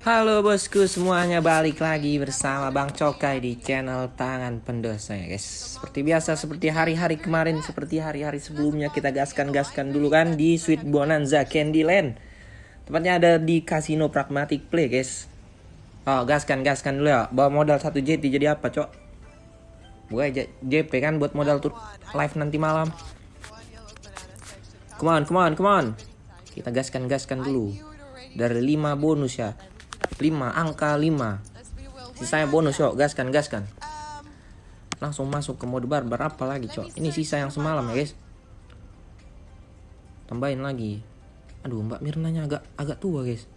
Halo bosku semuanya balik lagi bersama Bang Cokai di channel Tangan Pendosa ya guys. Seperti biasa seperti hari-hari kemarin seperti hari-hari sebelumnya kita gaskan-gaskan dulu kan di Sweet Bonanza Candyland Tepatnya ada di Casino Pragmatic Play guys. Oh gaskan-gaskan dulu ya. Bawa modal satu JT jadi apa cok? Gue JP kan buat modal tuh live nanti malam. Come on, come on, come on. Kita gaskan-gaskan dulu. Dari 5 bonus ya 5 angka 5 sisanya bonus yuk. Gaskan gaskan. Langsung masuk ke mode barbar. Apa lagi cok? Ini sisa yang semalam ya guys. Tambahin lagi. Aduh mbak Mirnanya agak agak tua guys.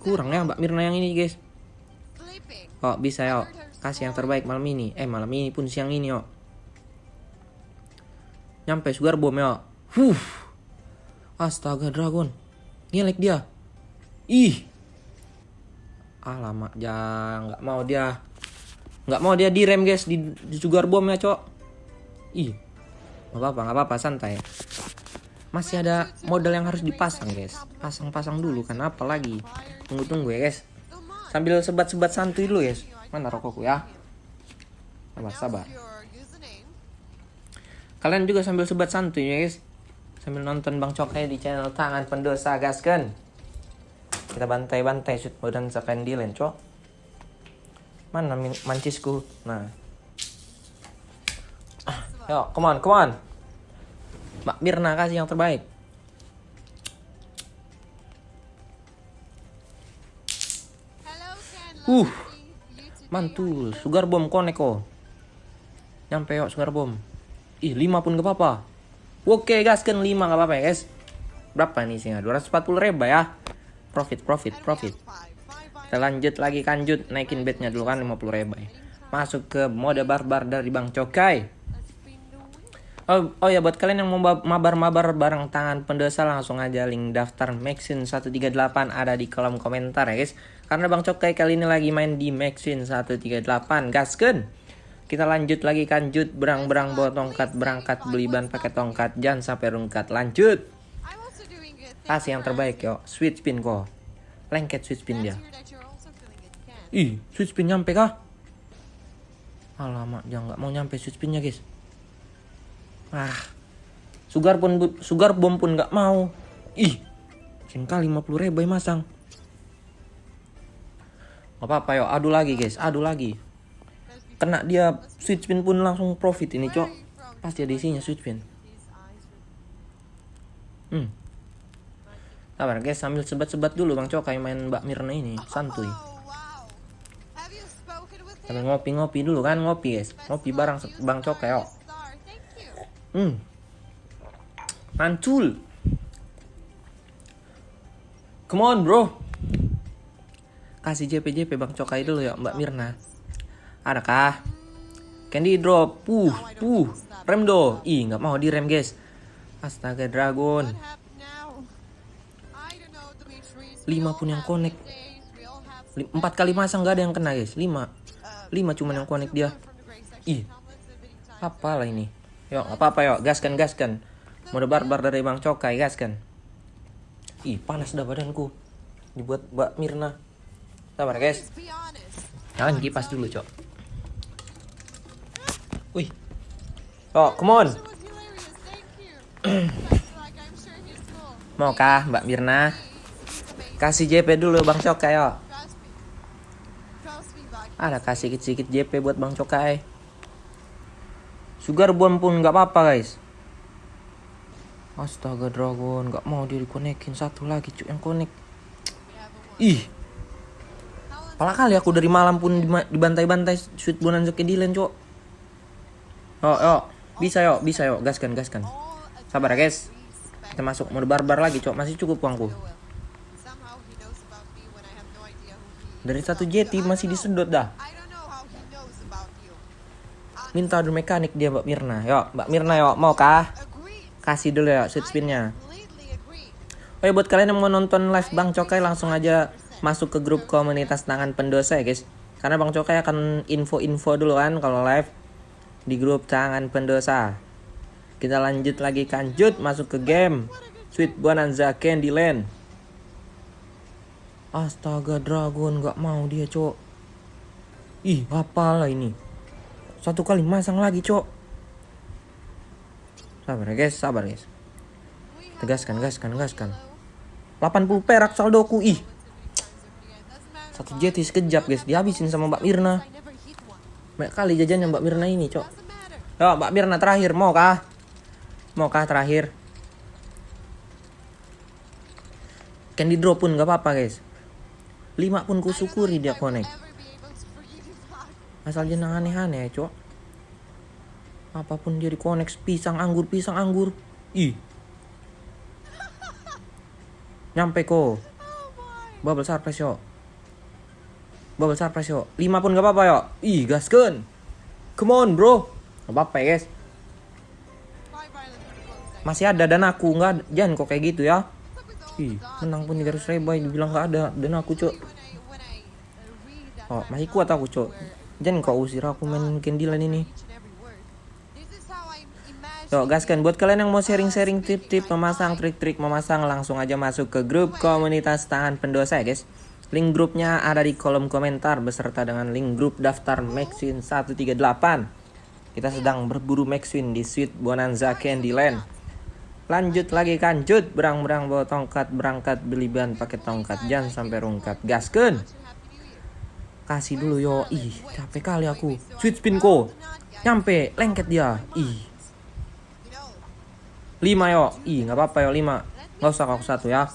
Kurang ya mbak Mirna yang ini guys. Oh bisa ya kasih yang terbaik malam ini. Eh malam ini pun siang ini yuk. Nyampe sugar bom ya huh. Astaga dragon. Ngelek dia. Ih alamak jangan nggak mau dia. Nggak mau dia direm guys. Di, di sugar bomb ya cok. Ih nggak apa-apa nggak apa-apa santai. Masih ada modal yang harus dipasang guys. Pasang-pasang dulu kan apa lagi? Tunggu-tunggu ya guys. Sambil sebat-sebat santuy dulu guys. Mana rokokku ya? Sabar sabar. Kalian juga sambil sebat santuy ya guys. Sambil nonton bang cokai di channel tangan pendosa gaskan kita bantai-bantai shoot badan dilen cok. Mana mancisku? Nah. Yuk come on come on. Mbak Mirna kasih yang terbaik. Uh mantul. Sugar bomb koneko nyampe yuk sugar bomb. Ih 5 pun gak apa-apa. Oke gaskan 5 gak apa-apa ya guys. Berapa nih singa? 240 ribu ya profit profit profit kita lanjut lagi kanjut naikin bednya dulu kan 50 ribu ya. masuk ke mode barbar dari Bang Cokai Oh, oh ya buat kalian yang mau mabar-mabar bareng tangan pendosa langsung aja link daftar Maxin 138 ada di kolom komentar ya guys. Karena Bang Cokai kali ini lagi main di Maxin 138 gasken. Kita lanjut lagi kanjut berang-berang bawa tongkat berangkat beli ban pakai tongkat jangan sampai rungkat lanjut. Kasih yang terbaik yo. Sweet spin kok. Lengket sweet spin dia. Ih, sweet spin nyampe kah? Alamak, jangan nggak mau nyampe sweet spinnya guys. Ah, sugar pun sugar bom pun nggak mau. Ih, kali 50 ribu masang. Gak apa-apa yo, adu lagi guys, adu lagi. Kena dia sweet spin pun langsung profit ini cok. Pasti ada isinya sweet spin. Hmm, Sabar guys, sambil sebat-sebat dulu Bang Cokai main Mbak Mirna ini, santuy. Sambil ngopi-ngopi dulu kan, ngopi guys. Ngopi bareng Bang Cokai, yuk. Hmm. Mantul. Come on, bro. Kasih JP-JP Bang Cokai dulu ya, Mbak Mirna. Adakah? Candy drop. Puh, puh. Rem do. Ih, nggak mau direm, guys. Astaga, Dragon. 5 pun yang connect. 4 kali masang nggak ada yang kena guys. 5 5 cuman yang connect dia. Ih apalah ini. Yuk apa apa yuk. Gaskan gaskan. Mode barbar dari bang cokai gaskan. Ih panas dah badanku. Dibuat mbak Mirna. Sabar guys. Jangan kipas dulu cok. Wih. Oh come on. Mau kah mbak Mirna Kasih JP dulu Bang Cokai yo. Ada kasih sedikit JP buat Bang Cokai. Sugar bomb pun nggak apa-apa guys. Astaga Dragon nggak mau dia dikonekin satu lagi cuk yang konek. Ih. Pala kali aku dari malam pun dibantai-bantai sweet bonanza ke Dylan cok. Oh, yo, bisa yo, bisa yo, gaskan, gaskan. Sabar ya guys. Kita masuk mode barbar lagi cok, masih cukup uangku. Dari satu jeti masih disedot dah. Minta adu mekanik dia Mbak Mirna. Yuk, Mbak Mirna yuk, mau kah? Kasih dulu ya sweet spinnya. Oh ya buat kalian yang mau nonton live Bang Cokai langsung aja masuk ke grup komunitas tangan pendosa ya guys. Karena Bang Cokai akan info-info dulu kan kalau live di grup tangan pendosa. Kita lanjut lagi kanjut masuk ke game Sweet Bonanza Candyland. Astaga dragon nggak mau dia cok. Ih apalah ini. Satu kali masang lagi cok. Sabar ya guys, sabar guys. Tegaskan, gaskan, gaskan. 80 perak saldoku ih. Satu jeti sekejap guys, dihabisin sama Mbak Mirna. Banyak kali jajannya Mbak Mirna ini cok. Yo Mbak Mirna terakhir, mau kah? Mau kah terakhir? Candy drop pun gak apa-apa guys. Lima pun kusyukuri dia connect. Asal jangan aneh-aneh ya cok. Apa pun dia di pisang anggur pisang anggur. Ih. Nyampe ko. Bubble surprise yo. Bubble surprise yo. Lima pun gak apa-apa yo. Ih gasken. Come on bro. Gak apa-apa ya guys. Masih ada dan aku nggak jangan kok kayak gitu ya. Ih, menang pun 300 ribu dibilang nggak ada dan aku cok. Oh, masih kuat aku cok. Jangan kau usir aku main kendilan ini. Yo, gaskan buat kalian yang mau sharing-sharing tip-tip memasang trik-trik memasang langsung aja masuk ke grup komunitas tahan pendosa ya guys. Link grupnya ada di kolom komentar beserta dengan link grup daftar Maxwin 138. Kita sedang berburu Maxwin di Sweet Bonanza Candyland. Lanjut lagi kancut, berang-berang bawa tongkat, berangkat beli ban pakai tongkat, jangan sampai rungkat. Gasken. Kasih dulu yo. Ih, capek kali aku. Sweet spin ko. Nyampe, lengket dia. Ih. lima yo. Ih, nggak apa-apa yo lima. Nggak usah aku satu ya.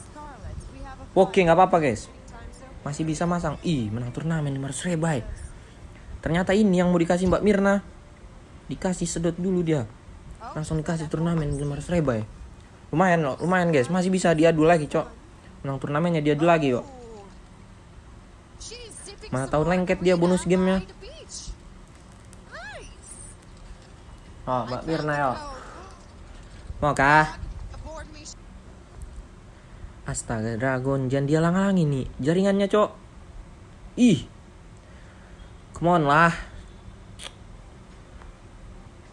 Oke, nggak apa-apa guys. Masih bisa masang. Ih, menang turnamen 500 ribu. Ternyata ini yang mau dikasih Mbak Mirna. Dikasih sedot dulu dia. Langsung dikasih turnamen 500 ribu ya lumayan loh lumayan guys. Masih bisa diadu lagi cok. Menang turnamennya diadu lagi kok. Mana tahu lengket dia bonus gamenya. Oh mbak Mirna ya. Mau kah astaga dragon jangan dia lang nih. Jaringannya cok. Ih. Come on lah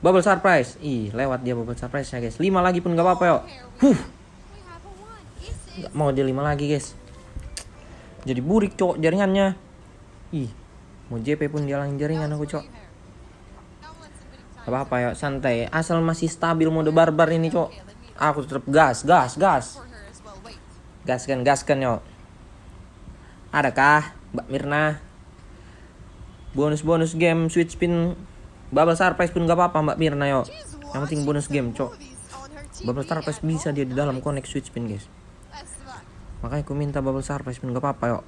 Bubble surprise. Ih, lewat dia bubble surprise ya guys. 5 lagi pun gak apa-apa yuk. Huh. Gak mau dia 5 lagi guys. Jadi burik cok jaringannya. Ih, mau JP pun dia langin jaringan aku cok. Apa-apa ya, santai. Asal masih stabil mode barbar ini cok. Aku tetap gas, gas, gas. Gaskan, gaskan yuk. Adakah Mbak Mirna? Bonus-bonus game switch spin Bubble surprise pun gak apa-apa Mbak Mirna yo. Yang penting bonus game, cok. Bubble surprise bisa dia di dalam connect switch pin, guys. Makanya aku minta bubble surprise pun gak apa-apa yo.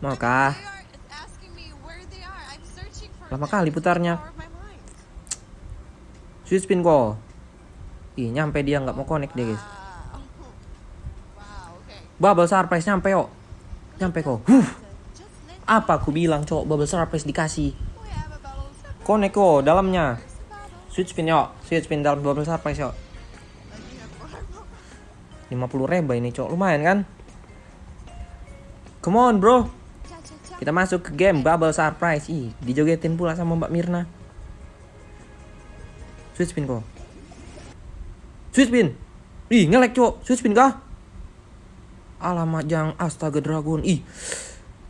Mau kah? Lama kali putarnya. Switch pin kok. Ih, nyampe dia nggak mau connect dia, guys. Bubble surprise nyampe yo. Nyampe kok. Apa aku bilang, cok, bubble surprise dikasih. Koneko dalamnya. Switch spin yuk. Switch spin dalam 12 surprise yuk. 50 reba ini cok. Lumayan kan? Come on bro. Kita masuk ke game Bubble Surprise. Ih, dijogetin pula sama Mbak Mirna. Switch spin kok. Switch spin. Ih, ngelek cok. Switch spin kah? Alamat jang astaga dragon. Ih.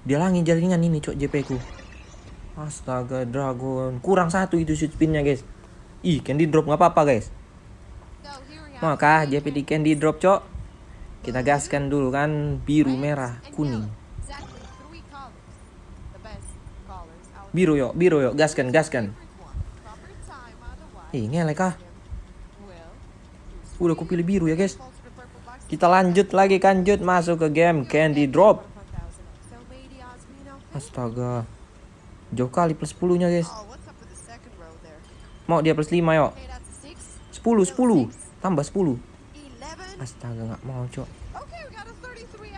Dia langit jaringan ini cok JP ku. Astaga dragon. Kurang satu itu shoot spinnya guys. Ih candy drop nggak apa-apa guys. Maka JPD candy drop cok. Kita gaskan dulu kan Biru merah kuning. Biru yuk. Biru yuk. Gaskan gaskan. Ih ngelek kah Udah aku pilih biru ya guys. Kita lanjut lagi kanjut masuk ke game candy drop. Astaga Jauh kali plus 10 nya guys. Oh, Mau dia plus 5 yuk. 10, 10. Tambah 10. Astaga nggak mau cok.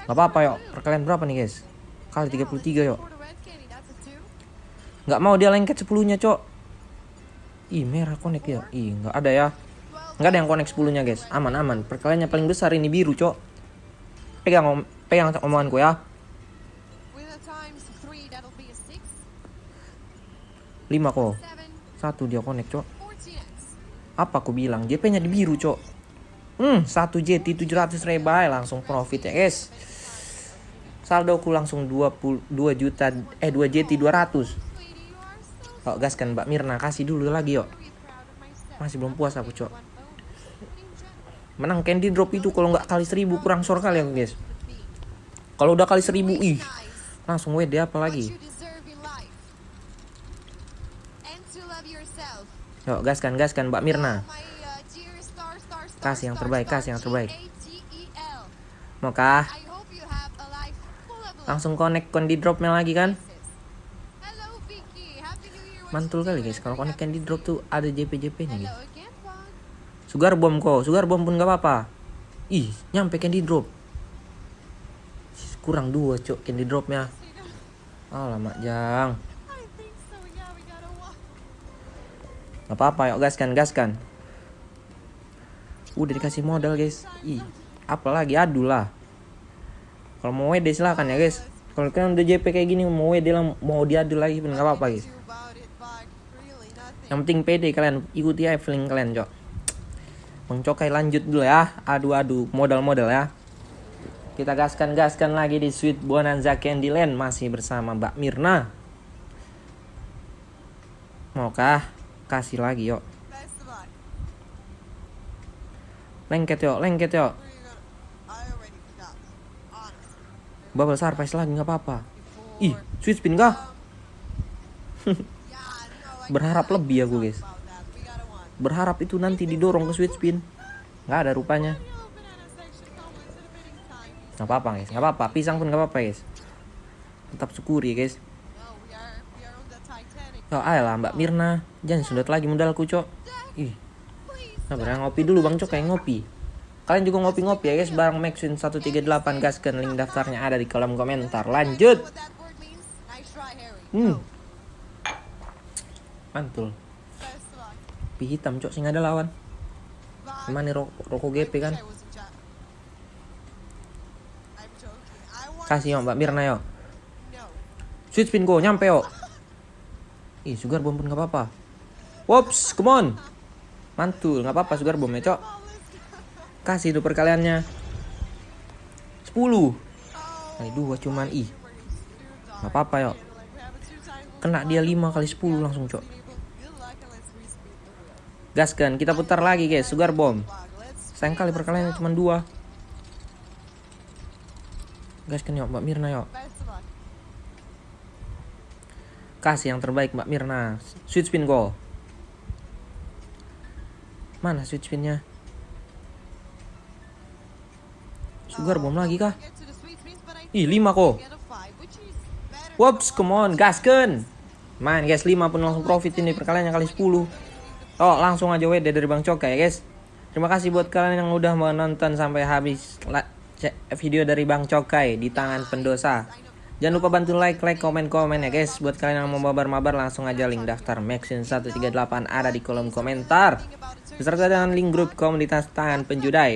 Gak apa-apa yuk. Perkalian berapa nih guys? Kali 33 yuk. Nggak mau dia lengket 10 nya cok. Ih merah connect ya. Ih nggak ada ya. Nggak ada yang connect 10 nya guys. Aman aman. Perkaliannya paling besar ini biru cok. Pegang om pegang omonganku ya. 5 kok. Satu dia connect, Cok. Apa aku bilang? JP-nya di biru, Cok. Hmm, satu JT 700 rebay langsung profit ya, guys. Saldoku langsung 22 juta eh 2 JT 200. Yuk gaskan Mbak Mirna kasih dulu lagi yuk. Masih belum puas aku cok. Menang candy drop itu kalau nggak kali seribu kurang sor kali aku guys. Kalau udah kali seribu ih langsung WD apa lagi? Yuk gaskan gaskan Mbak Mirna. Kasih yang terbaik kasih yang terbaik. Maukah? Langsung connect di dropnya lagi kan? mantul kali guys kalau connect candy drop tuh ada JP-JP nya guys. sugar bomb kok sugar bomb pun gak apa-apa. Ih nyampe candy drop. Kurang dua cok candy dropnya. Oh lama jang Gak apa-apa yuk gaskan gaskan. Udah dikasih modal guys. Ih apalagi adu lah. Kalau mau WD silahkan ya guys. Kalau kalian udah JP kayak gini mau WD lah Mau diadu lagi pun gak apa-apa guys. Yang penting pede kalian ikuti aja feeling kalian cok. Bang Cokai lanjut dulu ya. Adu-adu modal-modal ya. Kita gaskan gaskan lagi di Sweet Bonanza Candyland. Masih bersama Mbak Mirna. Maukah kasih lagi yuk. Lengket yuk lengket yuk. Bubble surprise lagi nggak apa-apa. Ih sweet spin kah? Berharap lebih aku guys. berharap itu nanti didorong ke switch spin. Nggak ada rupanya. Nggak apa-apa guys. Nggak apa-apa. Pisang pun nggak apa-apa guys. Tetap syukuri guys Oh, ayolah Mbak Mirna, jangan sudah lagi modalku, Cok. Ih. Nah, barang ngopi dulu Bang Cok kayak ngopi. Kalian juga ngopi-ngopi ya guys bareng Maxwin 138 gaskan link daftarnya ada di kolom komentar. Lanjut. Hmm mantul pi hitam cok sing ada lawan Gimana nih rokok, rokok GP kan kasih yuk mbak Mirna yuk switch spin go nyampe yuk ih sugar bomb pun gak apa-apa. Wops, come on. Mantul nggak apa-apa sugar bomb ya cok. Kasih itu perkaliannya. 10 kali dua cuman ih. Nggak apa-apa yuk. Kena dia 5 kali 10 langsung cok. Gaskan, kita putar lagi guys, sugar bomb. Sayang kali perkaliannya cuma dua. Gaskan yuk Mbak Mirna yuk. Kasih yang terbaik Mbak Mirna. Switch spin go. Mana switch spinnya? Sugar bomb lagi kah? Ih, 5 kok. Whoops, come on, gaskan. Main guys, 5 pun langsung profit ini perkaliannya kali 10. Oh langsung aja WD dari Bang Coka ya guys Terima kasih buat kalian yang udah menonton sampai habis video dari Bang Cokai di tangan pendosa. Jangan lupa bantu like, like, komen, komen ya guys. Buat kalian yang mau mabar-mabar langsung aja link daftar Maxin 138 ada di kolom komentar. Beserta dengan link grup komunitas tangan penjudai.